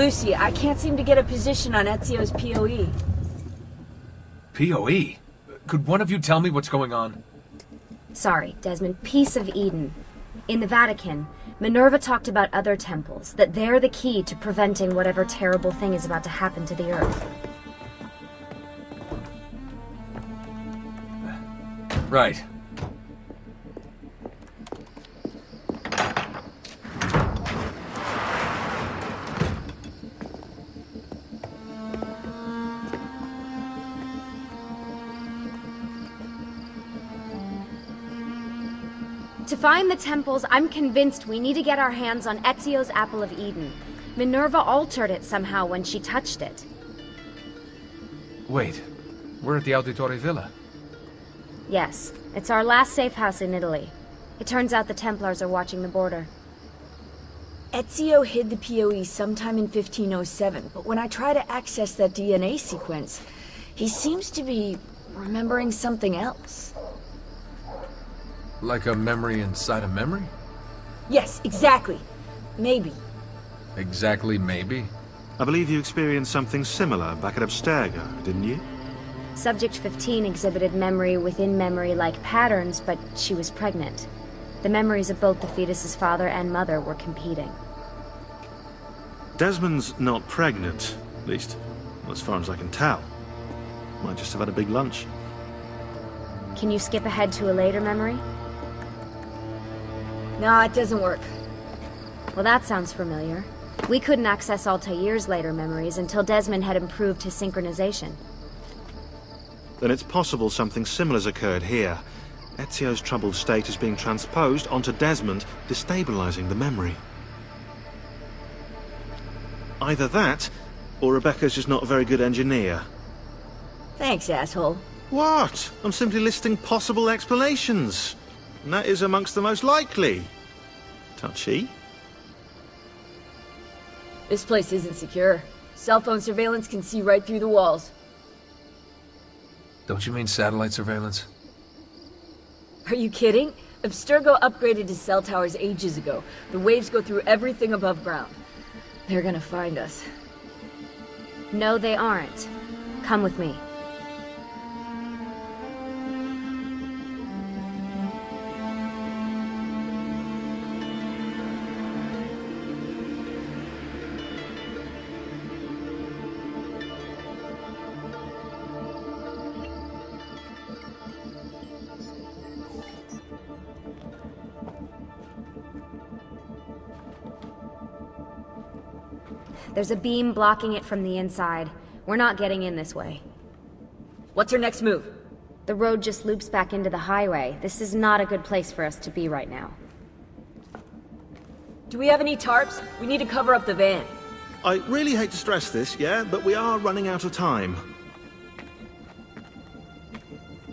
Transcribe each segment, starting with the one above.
Lucy, I can't seem to get a position on Ezio's PoE. PoE? Could one of you tell me what's going on? Sorry, Desmond. Piece of Eden. In the Vatican, Minerva talked about other temples, that they're the key to preventing whatever terrible thing is about to happen to the Earth. Right. Find the temples, I'm convinced we need to get our hands on Ezio's Apple of Eden. Minerva altered it somehow when she touched it. Wait, we're at the Auditore Villa. Yes, it's our last safe house in Italy. It turns out the Templars are watching the border. Ezio hid the PoE sometime in 1507, but when I try to access that DNA sequence, he seems to be remembering something else. Like a memory inside a memory? Yes, exactly. Maybe. Exactly maybe? I believe you experienced something similar back at Abstergo, didn't you? Subject 15 exhibited memory within memory-like patterns, but she was pregnant. The memories of both the fetus's father and mother were competing. Desmond's not pregnant, at least, as far as I can tell. Might just have had a big lunch. Can you skip ahead to a later memory? No, it doesn't work. Well, that sounds familiar. We couldn't access Altair's later memories until Desmond had improved his synchronization. Then it's possible something similar's occurred here. Ezio's troubled state is being transposed onto Desmond, destabilizing the memory. Either that, or Rebecca's just not a very good engineer. Thanks, asshole. What? I'm simply listing possible explanations. And that is amongst the most likely. Touchy. This place isn't secure. Cell phone surveillance can see right through the walls. Don't you mean satellite surveillance? Are you kidding? Abstergo upgraded his cell towers ages ago. The waves go through everything above ground. They're gonna find us. No, they aren't. Come with me. There's a beam blocking it from the inside. We're not getting in this way. What's our next move? The road just loops back into the highway. This is not a good place for us to be right now. Do we have any tarps? We need to cover up the van. I really hate to stress this, yeah, but we are running out of time.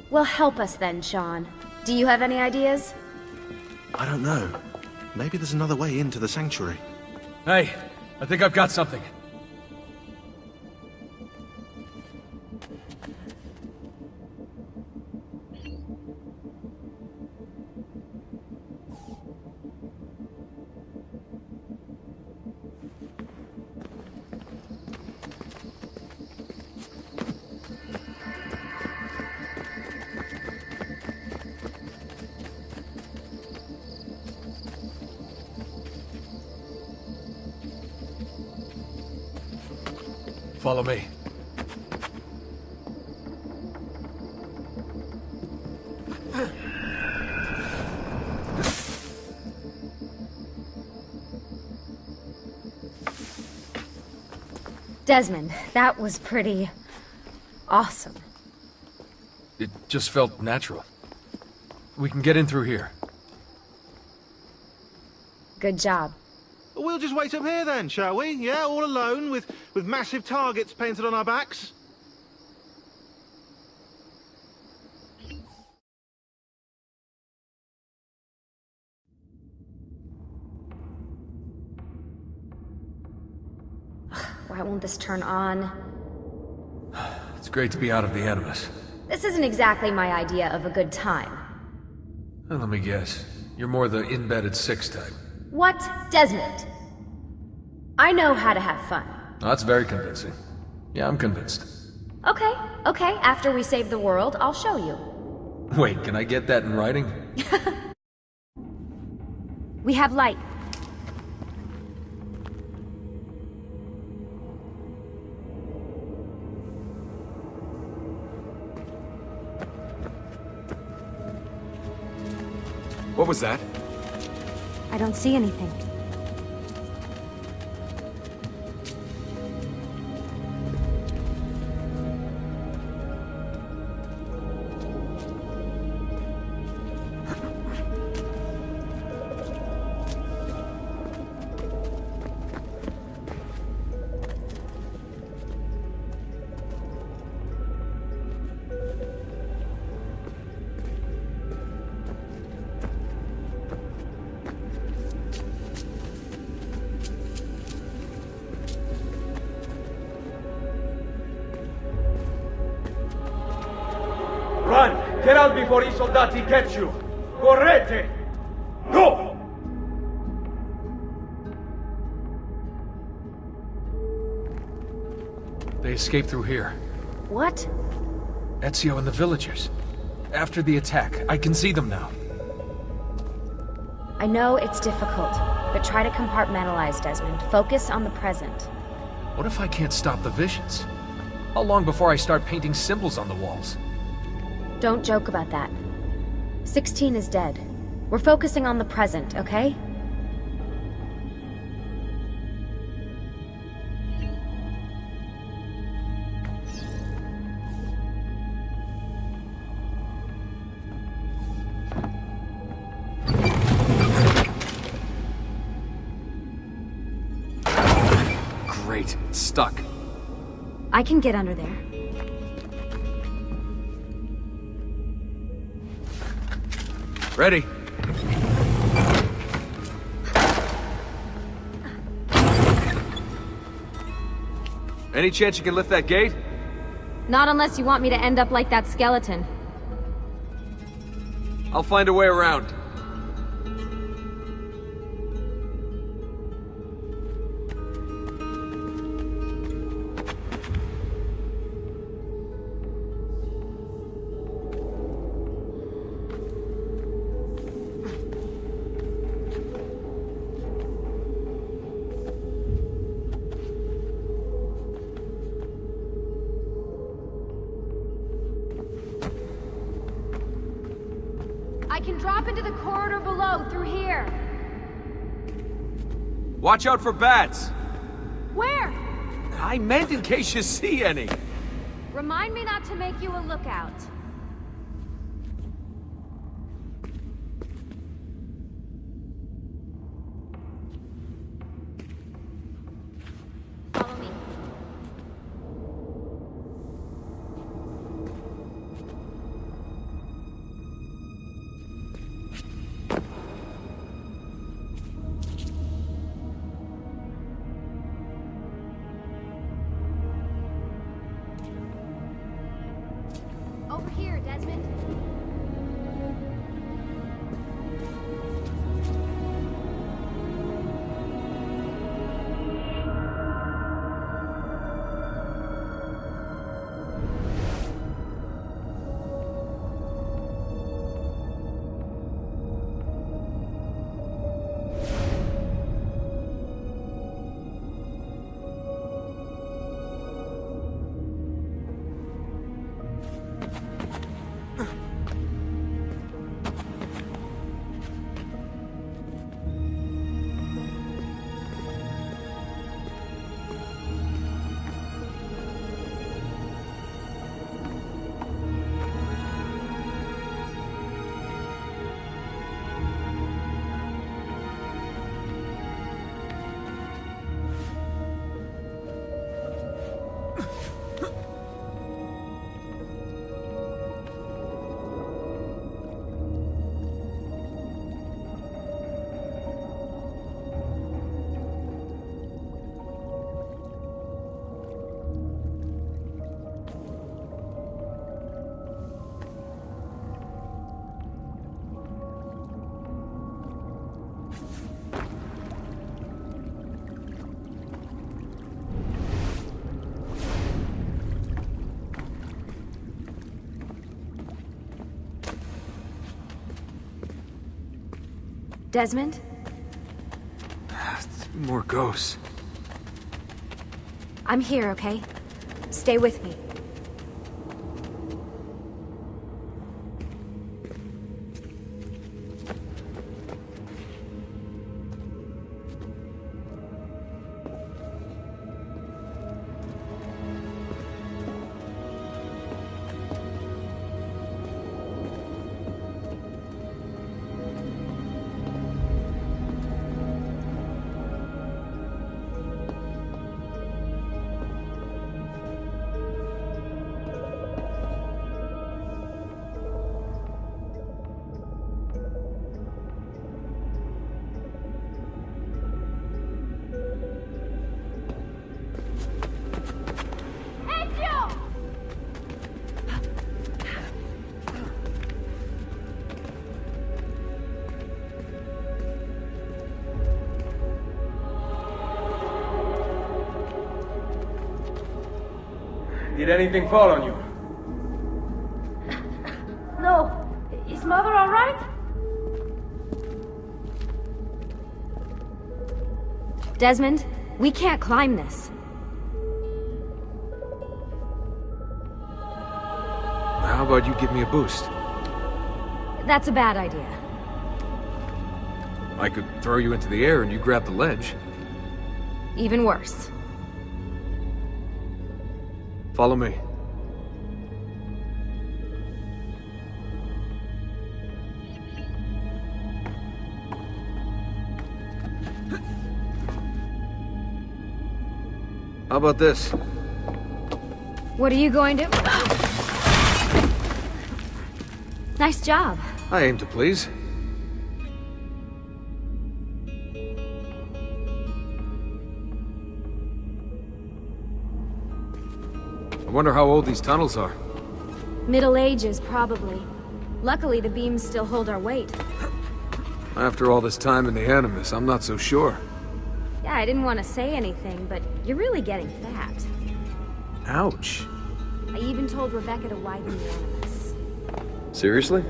Well, help us then, Shaun. Do you have any ideas? I don't know. Maybe there's another way into the sanctuary. Hey, I think I've got something. Follow me. Desmond, that was pretty... awesome. It just felt natural. We can get in through here. Good job. We'll just wait up here then, shall we? Yeah, all alone, with, with massive targets painted on our backs? Why won't this turn on? It's great to be out of the Animus. This isn't exactly my idea of a good time. Well, let me guess. You're more the in-bed at six type. What? Desmond? I know how to have fun. Oh, that's very convincing. Yeah, I'm convinced. Okay, okay, after we save the world, I'll show you. Wait, can I get that in writing? We have light. What was that? I don't see anything. Get out before i soldati catch you! Correte! Go! They escaped through here. What? Ezio and the villagers. After the attack, I can see them now. I know it's difficult, but try to compartmentalize, Desmond. Focus on the present. What if I can't stop the visions? How long before I start painting symbols on the walls? Don't joke about that. 16 is dead. We're focusing on the present, okay? Great, stuck. I can get under there. Ready? Any chance you can lift that gate? Not unless you want me to end up like that skeleton. I'll find a way around. I can drop into the corridor below through here. Watch out for bats! Where? I meant in case you see any. Remind me not to make you a lookout. Desmond? More ghosts. I'm here, okay? Stay with me. Did anything fall on you? No. Is mother all right? Desmond, we can't climb this. How about you give me a boost? That's a bad idea. I could throw you into the air and you grab the ledge. Even worse. Follow me. How about this? What are you going to... Nice job. I aim to please. Wonder how old these tunnels are. Middle Ages, probably. Luckily, the beams still hold our weight. After all this time in the Animus, I'm not so sure. Yeah, I didn't want to say anything, but you're really getting fat. Ouch. I even told Rebecca to widen the Animus. Seriously?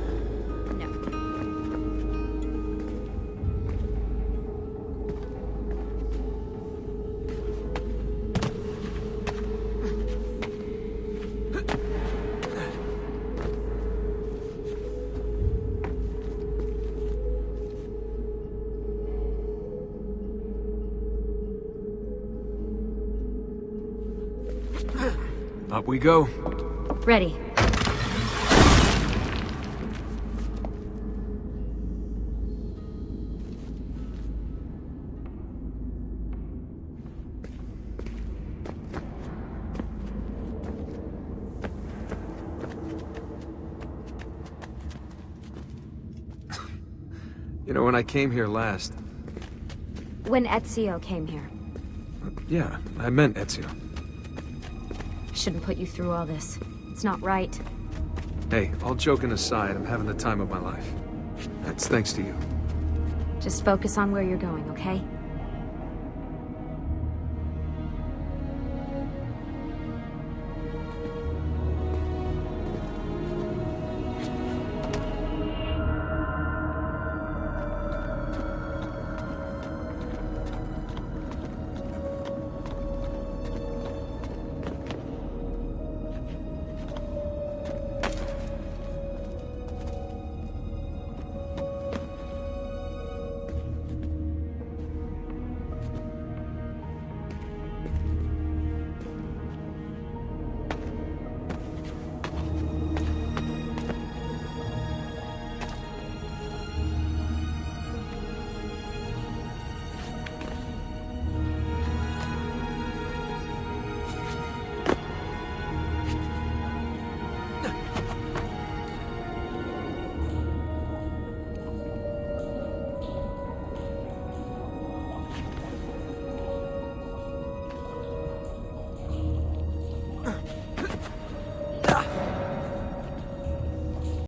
Up we go. Ready. You know, when I came here last... When Ezio came here. Yeah, I meant Ezio. Shouldn't put you through all this. It's not right. Hey, all joking aside, I'm having the time of my life. That's thanks to you. Just focus on where you're going, okay?